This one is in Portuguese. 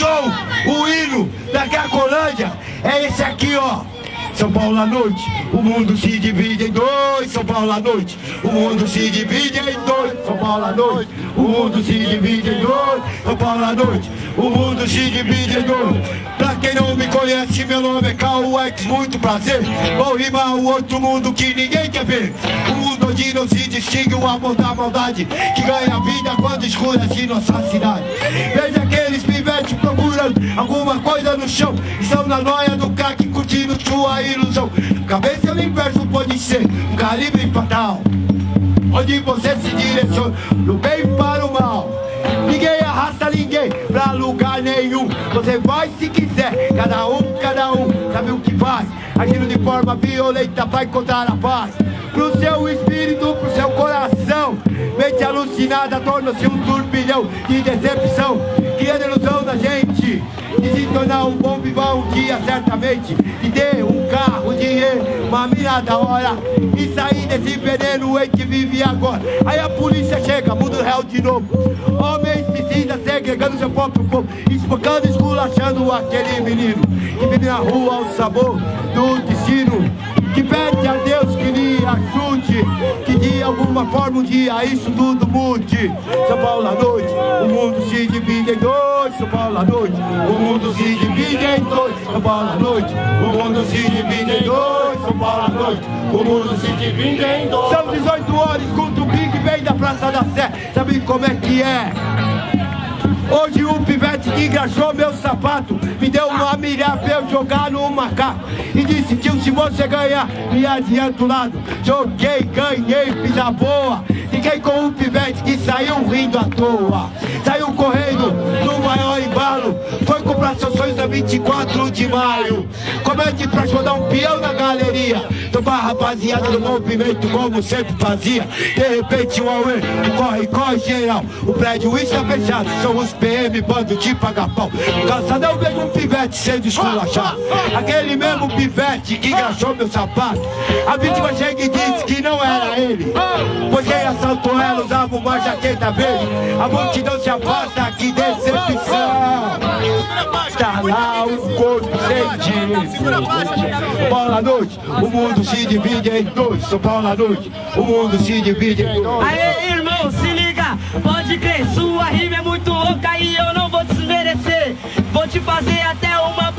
show, o hino da Cracolândia é esse aqui, ó. São Paulo à noite, o mundo se divide em dois. São Paulo à noite, o mundo se divide em dois. São Paulo à noite, o mundo se divide em dois. São Paulo à noite, o mundo se divide em dois. Pra quem não me conhece, meu nome é Carl X, muito prazer. Vou rimar o outro mundo que ninguém quer ver. O mundo onde não se distingue o amor da maldade, que ganha vida quando escurece nossa cidade. Veja pivetes procurando alguma coisa no chão. Estão na noia do crack curtindo sua ilusão. Cabeça no inverso pode ser um calibre fatal. Onde você se direciona do bem para o mal. Ninguém arrasta ninguém pra lugar nenhum. Você vai se quiser, cada um, cada um, sabe o que faz. Agindo de forma violenta pra encontrar a paz. Pro seu espírito, pro seu coração. Mente alucinada torna-se um turbilhão de decepção. De se tornar um bom vivão um dia certamente de ter um carro, dinheiro, uma mina da hora e sair desse veneno em que vive agora. Aí a polícia chega, muda o réu de novo. Homens precisa segregando seu próprio povo, espancando, esculachando aquele menino que vive na rua ao sabor do destino. Que pede a Deus que lhe ajude, alguma forma um dia isso tudo mude. São Paulo à noite, o mundo se divide em dois. São Paulo à noite, o mundo se divide em dois. São Paulo à noite, o mundo se divide em dois. São Paulo à noite, o mundo se divide em dois. São 18 horas, escuta o Big vem da Praça da Sé. Sabe como é que é? Hoje o pivete engraxou meu sapato Me deu uma milha pra eu jogar no macaco E disse, tio, se você ganhar, me adianta o lado Joguei, ganhei, fiz a boa. Fiquei com o pivete que saiu rindo à toa. Saiu correndo no maior embalo. Foi comprar seus sonhos a 24 de maio. Comente pra rodar um peão na galeria Tomar rapaziada do movimento como sempre fazia. De repente o Aue, corre, corre geral. O prédio está fechado, são os PM, bando de pagar pau Calçadão vejo um pivete sendo esculachado. Aquele mesmo pivete que engraxou meu sapato. A vítima chega e disse que não era ele. Pois quem assaltou ela usava uma jaqueta verde. A multidão se afasta, que decepção Tá lá o corpo sem Paulo à noite, o mundo se divide em dois. São Paulo à noite, o mundo se divide em dois. Aê, irmão, se liga, pode crer, sua rima é muito louca e eu não vou desmerecer. Vou te fazer até uma